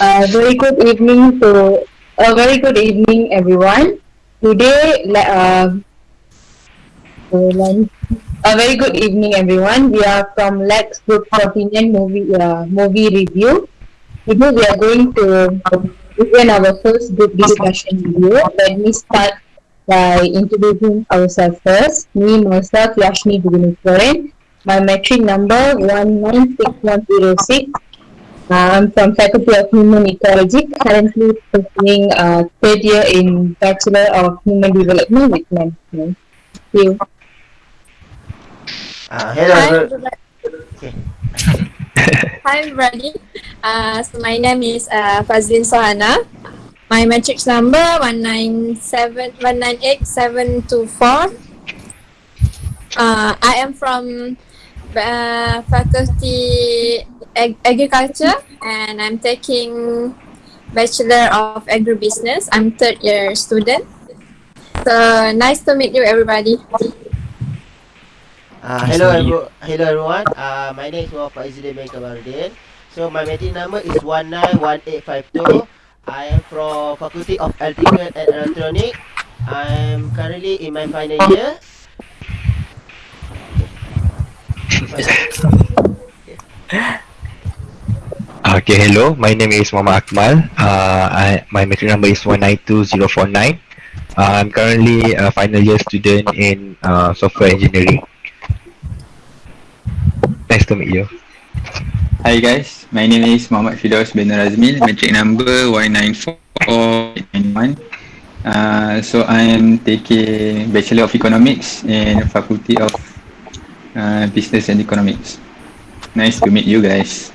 Uh, very good evening to a very good evening, everyone. Today, uh, a very good evening, everyone. We are from Lex Group Opinion Movie uh, Movie Review. Today, we are going to begin our first group discussion video. Let me start by introducing ourselves first. Me, myself, Yashni Bhubaneswaran. My metric number 196106 I'm from Faculty of Human Ecology, currently pursuing uh, third year in Bachelor of Human Development with Management. Thank you. Uh, hello. Hi, everybody. Okay. Hi, everybody. Uh, so my name is uh, Fazlin Sohana. My matrix number 198724. Uh, I am from uh, Faculty Ag Agriculture and I'm taking Bachelor of Agribusiness. I'm third year student. So nice to meet you everybody. Uh, hello, every hello everyone. Uh, my name is Muhammad Izzuddin bin Kamarudin. So my meeting number is 191852. I am from Faculty of Electrical and Electronic. I'm currently in my final year. Okay, hello. My name is Muhammad Akmal. Uh, I, my metric number is 192049. Uh, I'm currently a final year student in uh, software engineering. Nice to meet you. Hi guys, my name is Muhammad Fidaus bin Razmil, metric number Y94891. Uh, so I am taking Bachelor of Economics in Faculty of uh, Business and Economics. Nice to meet you guys.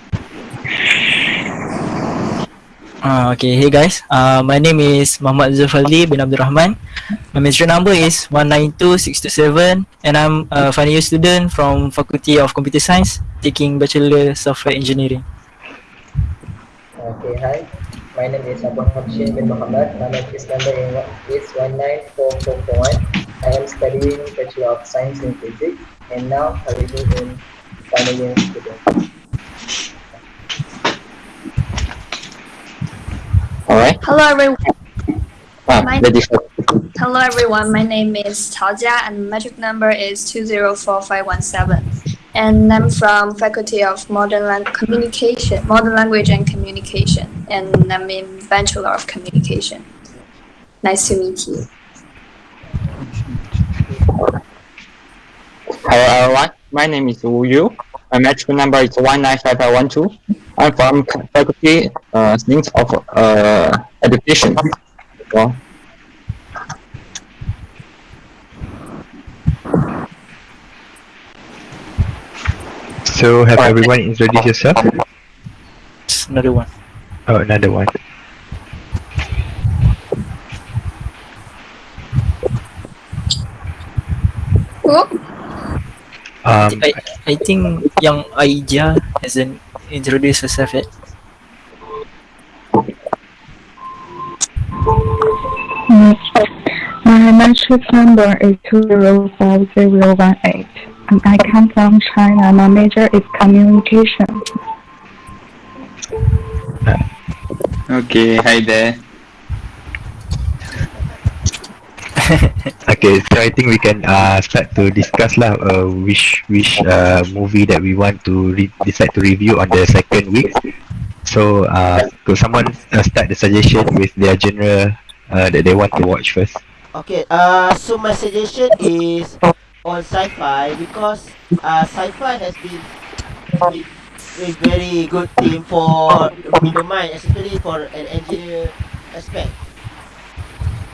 Uh, okay, hey guys. Uh, my name is Muhammad Zulfali bin Abdul Rahman. My matric number is 192627 and I'm a final year student from Faculty of Computer Science taking Bachelor Software Engineering. Okay, hi. My name is Abu Hamshin bin Muhammad. My matric number is 194441. I am studying Bachelor of Science in Physics and now currently in final year student. Hello everyone. Ah, My- Hello everyone. My name is Tao Jia and metric number is 204517. And I'm from Faculty of Modern Lang- Communication, Modern Language and Communication. And I'm in Bachelor of Communication. Nice to meet you. Hello everyone. My name is Wu Yu. My metric number is 195512. I'm from Faculty uh, Things of uh, Education. So, So, have everyone introduced yourself? Another one. Oh, another one. Who? Um, I, I think young Aija hasn't introduced herself yet. My matric number is 205018 and I come from China. My major is communication. Okay, hi there. Okay, so I think we can uh, start to discuss lah uh, which which uh, movie that we want to re- decide to review on the second week. So, uh, could someone uh, start the suggestion with their genre uh, that they want to watch first? Okay. Uh, so my suggestion is on sci-fi because uh, sci-fi has been a very good theme for the mind, especially for an engineer aspect.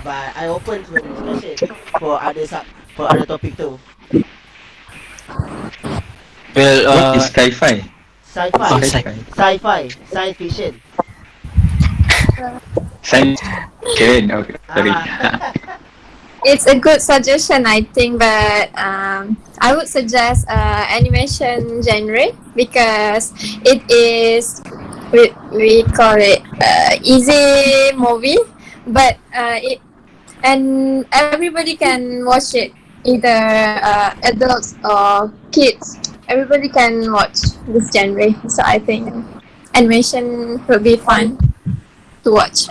But I open for discussion for other sub for other topic too. Well, What uh, is sci-fi? Sci-fi, Oh, sci-fi. sci-fi, science fiction. Science fiction. Okay, sorry. Ah. It's a good suggestion, I think, but um, I would suggest uh, animation genre because it is we, we call it uh, easy movie, but uh, it and everybody can watch it, either uh, adults or kids. Everybody can watch this genre, so I think animation will be fun. to watch?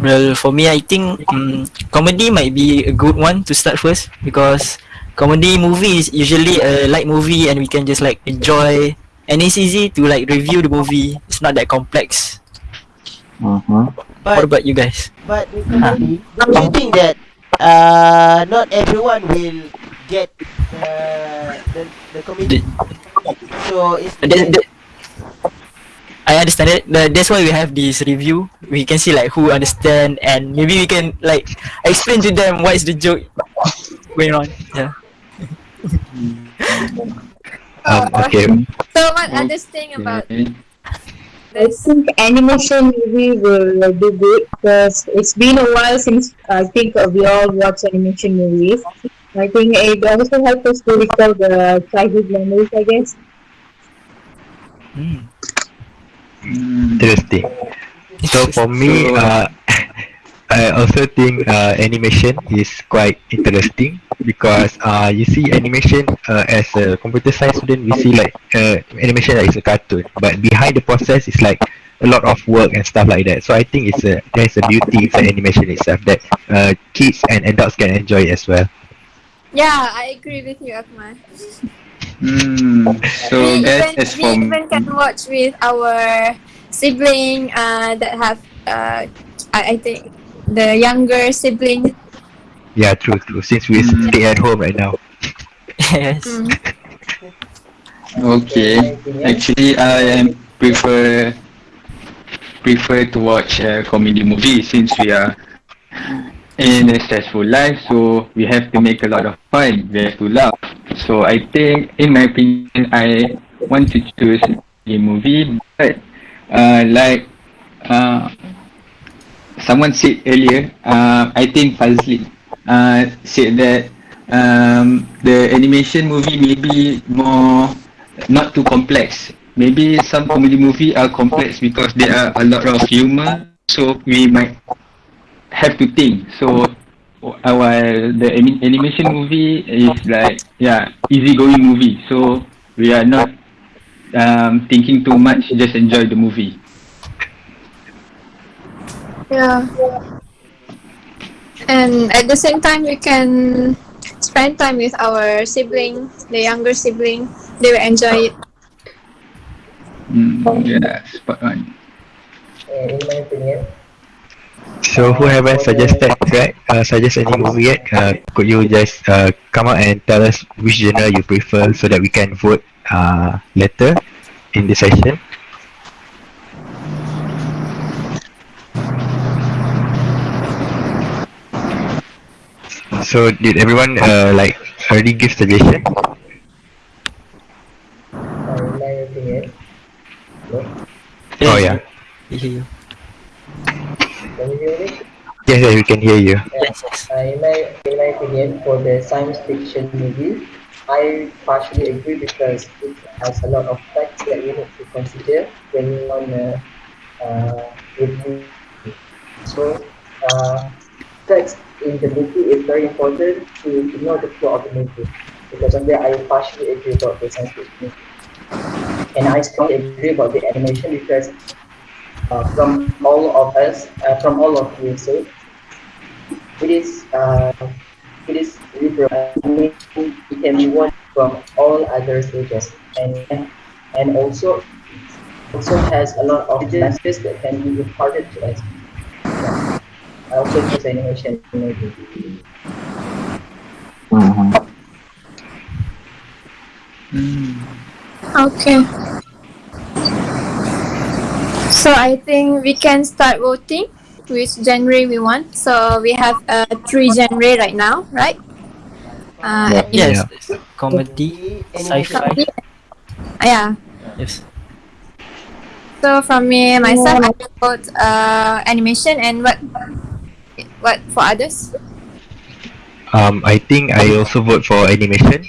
Well, for me, I think um, comedy might be a good one to start first because comedy movie is usually a light movie and we can just like enjoy and it's easy to like review the movie. It's not that complex. Uh-huh. What But about you guys? but with comedy, don't you think that uh not everyone will get uh, the the comedy? So it's Uh, that, that, I understand it. That, that's why we have this review. We can see like who understand and maybe we can like explain to them what is the joke going on. Yeah. Um, okay. So what others think about Okay. I think animation movie will do good because it's been a while since I think uh, we all watch animation movies. I think it also helps us to recall the childhood memories, I guess. Hmm. Interesting. So for me, uh, I also think uh, animation is quite interesting because uh, you see animation uh, as a computer science student, we see like uh, animation like it's a cartoon, but behind the process is like a lot of work and stuff like that. So I think it's a there's a beauty in the animation itself that uh, kids and adults can enjoy as well. Yeah, I agree with you, Akmal. Hmm. So we guys, even, as we for even can watch with our sibling uh, that have uh, I, I think the younger sibling. Yeah, true, true. Since we Mm. stay at home right now. yes. Mm. Okay, actually I am prefer prefer to watch a comedy movie since we are in a stressful life, so we have to make a lot of fun. We have to laugh. So I think, in my opinion, I want to choose a movie, but uh, like uh, someone said earlier, uh, I think Fazli uh, said that um, the animation movie may be more not too complex. Maybe some comedy movie are complex because there are a lot of humor, so we might have to think. So uh, while the ani- animation movie is like yeah easygoing movie, so we are not um, thinking too much. Just enjoy the movie. Yeah. And at the same time, we can spend time with our sibling, the younger sibling. They will enjoy it. Mm, yeah, spot on. In my opinion, So who haven't suggested right? Uh, suggest any movie yet? Uh, could you just uh, come out and tell us which genre you prefer so that we can vote uh, later in the session? So did everyone uh, like already give suggestion? uh, in my opinion, no? Oh yeah. We hear you. Can you hear me? Yes, yes, we can hear you. Yes, yes. Uh, in my in my opinion, for the science fiction movie, I partially agree because it has a lot of facts that you need to consider when you want to uh, review. So, uh, facts in the movie is very important to, know the plot of the movie. Because of that, I partially agree about the science fiction movie. And I strongly agree about the animation because uh, from all of us, uh, from all of you, so it is uh, it is liberal. It can be watched from all other stages, and and also also has a lot of messages that can be imparted to us. Yeah. I also choose animation maybe. Uh-huh. Mm. Okay. So I think we can start voting which genre we want. So we have uh, three genre right now, right? Uh, Yes. Yeah. Comedy, sci-fi. Yeah. Yes. So from me myself, I will vote uh, animation and what what for others? Um, I think I also vote for animation.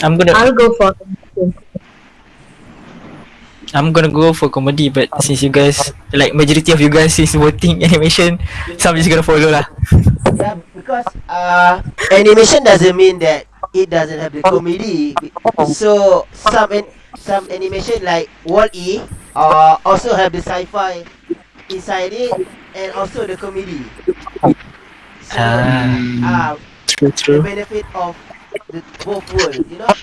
I'm gonna I'll go for I'm gonna go for comedy, but since you guys like majority of you guys is voting animation, so I'm just gonna follow lah. Yeah, because uh, animation doesn't mean that it doesn't have the comedy. So some an- some animation like Wall-E uh, also have the sci-fi inside it and also the comedy. So, Ah. uh, True, the benefit of the both worlds, you know.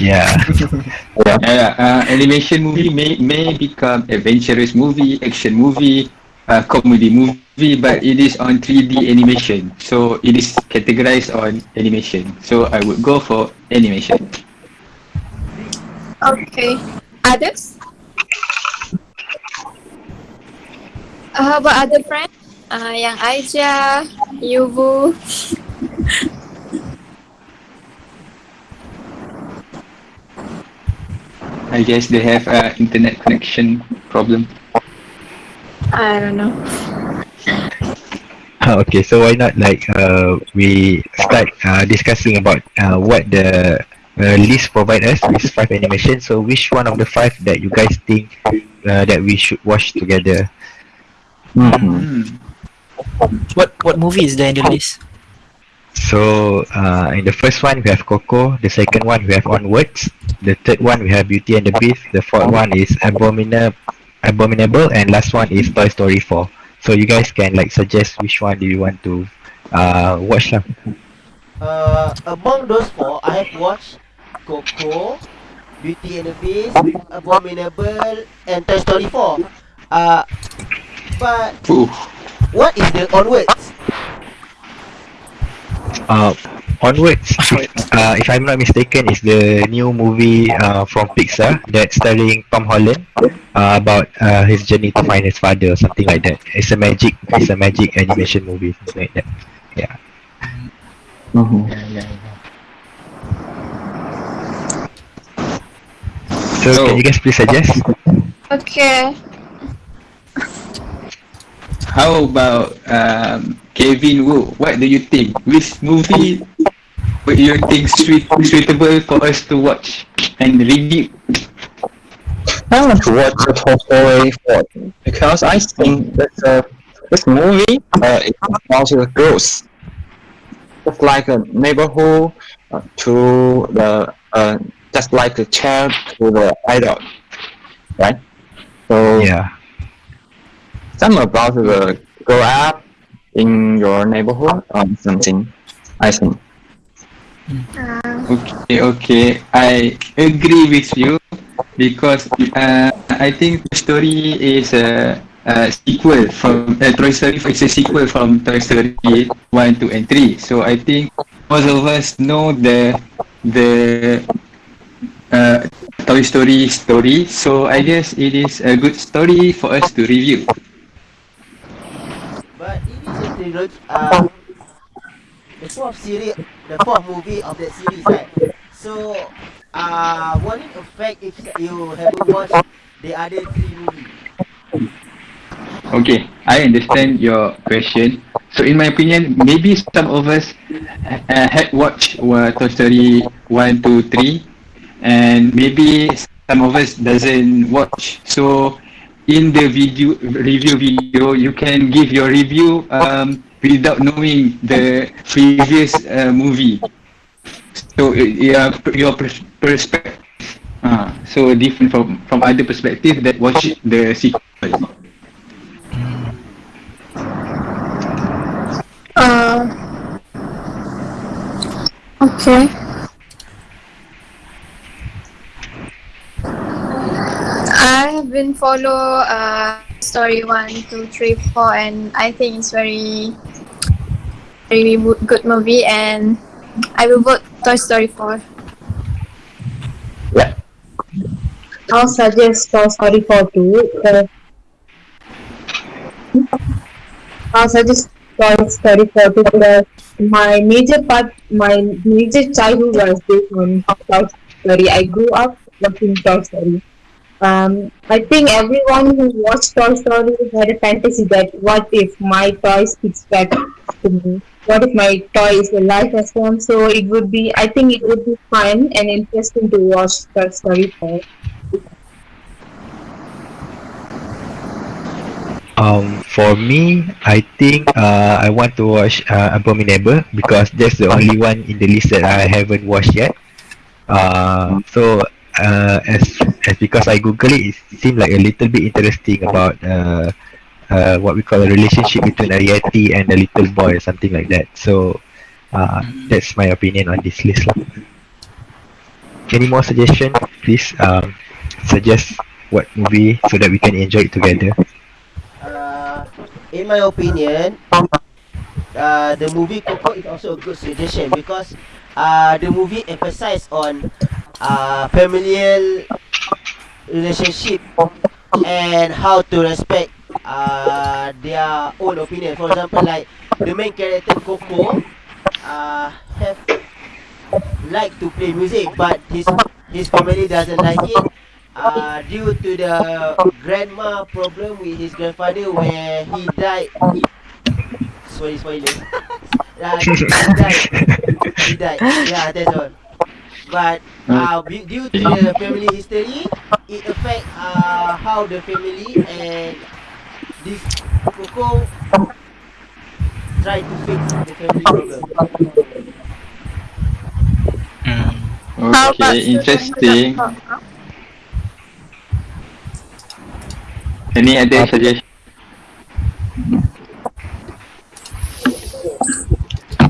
Yeah. Yeah, yeah. Uh, animation movie may may become adventurous movie, action movie, uh, comedy movie, but it is on 3D animation, so it is categorized on animation. So I would go for animation. Okay. Others? How about other friends? Uh, yang Aija, Yuvu. I guess they have uh, internet connection problem. I don't know. okay, so why not like uh, we start uh, discussing about uh, what the uh, list provide us with five animation. So which one of the five that you guys think uh, that we should watch together? Hmm. What what movie is there in the list? So uh, in the first one we have Coco, the second one we have Onwards, the third one we have Beauty and the Beast, the fourth one is Abominable, Abominable, and last one is Toy Story 4. So you guys can like suggest which one do you want to uh, watch lah. Uh, among those four, I have watched Coco, Beauty and the Beast, Abominable, and Toy Story 4. Uh, but Ooh. what is the onwards? Uh, Onwards, uh, if I'm not mistaken, is the new movie uh, from Pixar that starring Tom Holland uh, about uh, his journey to find his father or something like that. It's a magic, it's a magic animation movie, something like that. Yeah. Mhm. So, So- can you guys please suggest? Okay. How about um, Kevin Wu? What do you think? Which movie would you think suit, suitable for us to watch and review? I want to watch the Toy Story 4 because I think that uh, this movie uh, is about the girls. Just like a neighborhood uh, to the uh, just like a child to the idol, right? So Yeah. Some about the grow up in your neighborhood or something. I think. Okay, okay. I agree with you because uh, I think the story is a, a sequel from uh, Toy Story. It's a sequel from Toy Story one, two, and three. So I think most of us know the the uh, Toy Story story. So I guess it is a good story for us to review. Uh, the fourth series, the fourth movie of that series, right? So, uh, won't it affect if you haven't watched the other three movies? Okay, I understand your question. So in my opinion, maybe some of us uh, had watched uh, Toy Story 1, 2, 3 and maybe some of us doesn't watch. So in the video review video, you can give your review um, without knowing the previous uh, movie. So uh, yeah, your pers- perspective. Uh, so different from from other perspective that watch the sequel. Uh, okay. I have been follow uh, story one, two, three, four, and I think it's very, very wo- good movie, and I will vote Toy Story four. Yeah. I'll suggest Toy Story 4 too. Uh, I'll suggest Toy Story 4 too because my major part, my major childhood was based on Toy Story. I grew up watching Toy Story. Um, I think everyone who watched Toy Story had a fantasy that what if my toy speaks back to me? What if my toy is alive as one? So it would be, I think it would be fun and interesting to watch Toy Story 4. Um, for me, I think uh, I want to watch uh, Abominable because that's the only one in the list that I haven't watched yet. Uh, so uh, as as because I Google it, it seemed like a little bit interesting about uh, uh, what we call a relationship between a yeti and a little boy or something like that. So uh, that's my opinion on this list. Any more suggestion? Please um, suggest what movie so that we can enjoy it together. Uh, in my opinion, uh, the movie Coco is also a good suggestion because uh, the movie emphasize on uh, familial relationship and how to respect uh, their own opinion. For example, like the main character Coco uh, have like to play music, but his his family doesn't like it. Uh, due to the grandma problem with his grandfather where he died sorry spoiler uh, he died he died yeah that's all but uh, due to the family history it affect uh, how the family and this Coco try to fix the family problem Okay, interesting. Any other suggestion?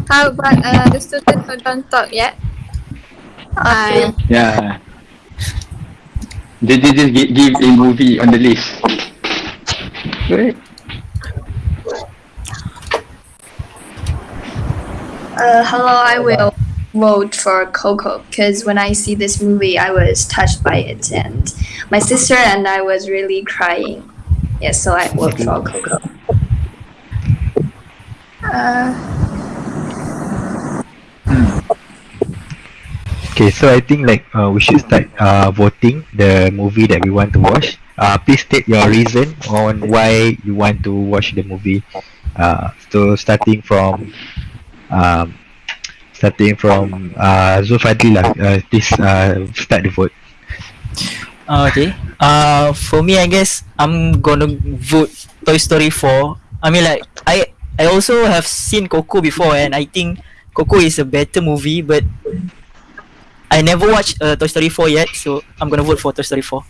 How about uh, the student who don't talk yet? I Yeah. They, they just give, give a movie on the list. Good. Uh, hello, I will vote for Coco because when I see this movie, I was touched by it, and my sister and I was really crying. Yes, so I vote for Coco. Uh, Okay, so I think like uh, we should start uh, voting the movie that we want to watch. Uh, please state your reason on why you want to watch the movie. Uh, so starting from um, starting from uh, Zulfadli lah. Uh, please uh, start the vote. Uh, okay. Uh, for me, I guess I'm gonna vote Toy Story 4. I mean, like I I also have seen Coco before, and I think Coco is a better movie, but I never watched uh, Toy Story 4 yet, so I'm gonna vote for Toy Story 4.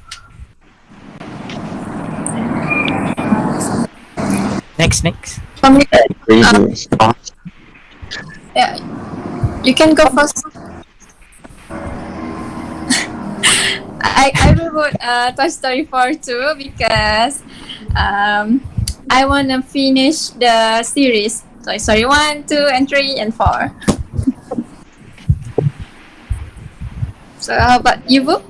Next, next. for me, um, yeah, you can go first. I I will vote uh, Toy Story 4 too because um I wanna finish the series Toy Story 1, 2, and 3, and 4. So how about you, Boo?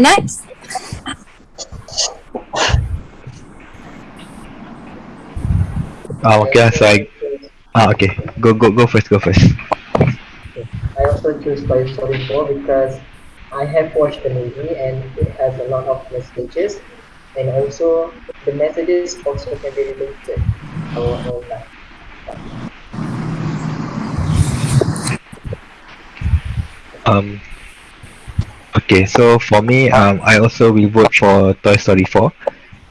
Next. Ah, okay, so I ah okay. Go go go first. Go first. I also choose Toy Story 4 because I have watched the movie and it has a lot of messages and also the messages also can be related our. Um. Okay, so for me, um, I also will vote for Toy Story 4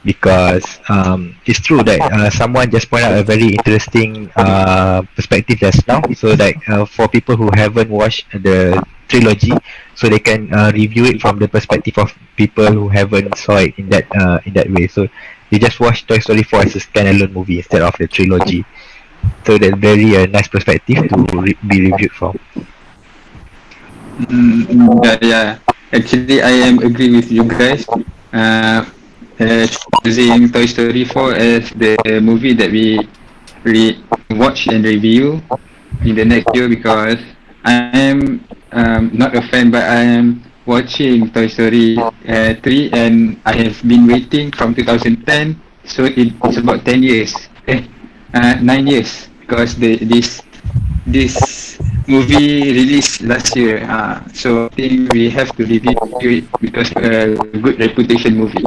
because um, it's true that uh, someone just pointed out a very interesting uh, perspective just now. So like uh, for people who haven't watched the trilogy, so they can uh, review it from the perspective of people who haven't saw it in that uh, in that way. So they just watch Toy Story 4 as a standalone movie instead of the trilogy. So that's very uh, nice perspective to re- be reviewed from. Mm, yeah, yeah. Actually, I am agree with you guys. Uh, uh, choosing Toy Story 4 as the movie that we re- watch and review in the next year because I am um, not a fan, but I am watching Toy Story uh, 3 and I have been waiting from 2010, so it's about 10 years, uh, 9 years because the, this this movie released last year. Uh, so I think we have to review it because a good reputation movie.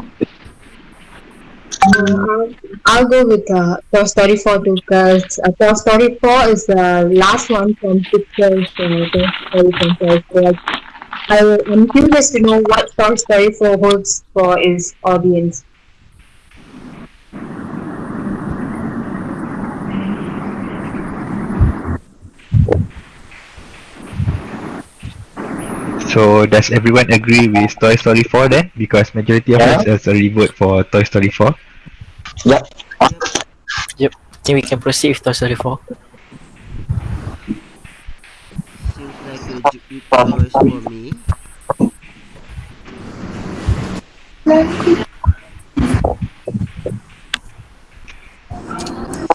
I'll, I'll, go with uh, Toy Story 4 too, because uh, Toy Story 4 is the last one from Pixar's uh, Toy Story franchise. Like, I, am curious to know what Toy Story 4 holds for its audience. So does everyone agree with Toy Story 4 then? Because majority of yeah. us a vote for Toy Story 4. Yep. Yep. think we can proceed with Toy Story 4. Seems like a good choice for me.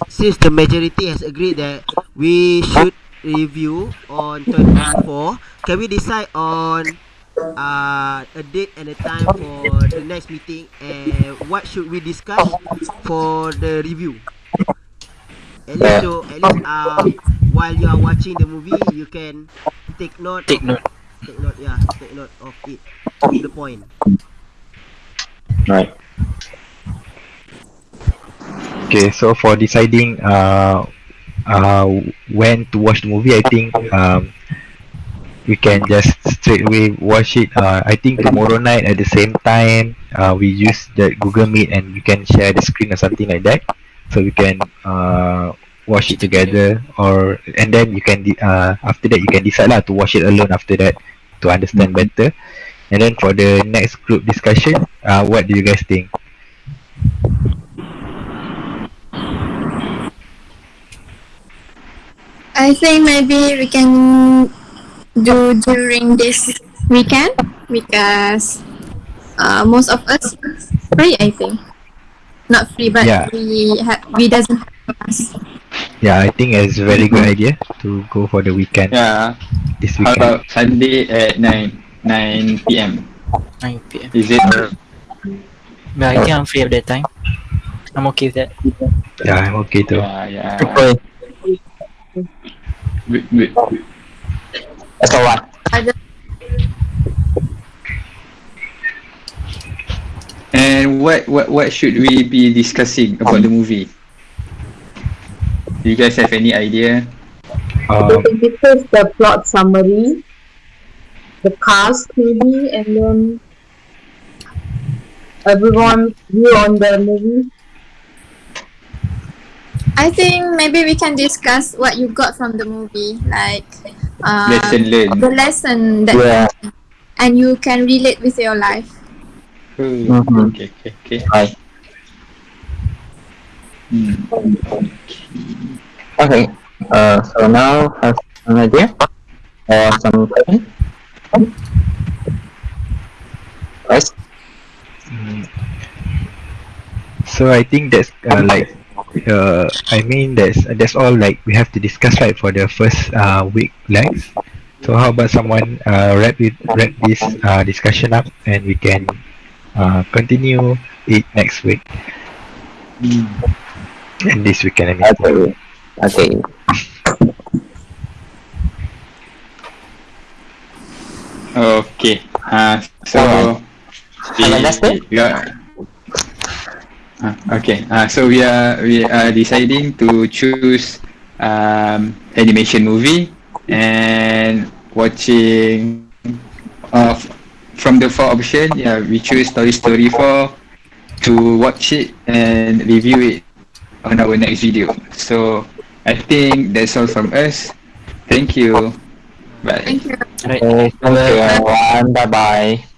Since the majority has agreed that we should review on 24, can we decide on uh, a date and a time for the next meeting and what should we discuss for the review? At least, so, at least uh, while you are watching the movie, you can take note. Take note. Take note, yeah. Take note of it. To the point. Right. Okay, so for deciding uh, uh, when to watch the movie, I think um, we can just straight away watch it. Uh, I think tomorrow night at the same time, uh, we use the Google Meet and we can share the screen or something like that, so we can uh, watch it together. Or and then you can uh, after that you can decide lah to watch it alone after that to understand better. And then for the next group discussion, uh, what do you guys think? I think maybe we can do during this weekend because uh, most of us free. I think not free, but Yeah. we have we doesn't have class. Yeah, I think it's a very good idea to go for the weekend. Yeah. This How weekend. about Sunday at 9 9 p.m. 9 p.m. Is it But I think I'm free at that time. I'm okay with that. Yeah, I'm okay too. Yeah, yeah. Okay. Wait, wait. That's alright. And what, what what should we be discussing about the movie? Do you guys have any idea? Um, We can discuss the plot summary, the cast maybe, and then everyone view on the movie. I think maybe we can discuss what you got from the movie, like uh, Lesson learned. the lesson that, Yeah. and you can relate with your life. Hmm, Okay, okay, okay. Right. Hmm. Okay. Uh, so now have an idea or some question? Right. Mm. So I think that's uh, like uh, I mean that's that's all like we have to discuss right for the first uh, week legs. So how about someone uh, wrap it wrap this uh, discussion up and we can uh, continue it next week and this weekend. I mean. Okay. Okay. Okay. Uh, so Have a nice day. we are. Uh, okay. Uh, so we are we are deciding to choose um, animation movie and watching uh, from the four option. Yeah, we choose Toy Story 4 to watch it and review it on our next video. So I think that's all from us. Thank you. Bye. Thank you. Right. Okay, thank you everyone. Bye bye.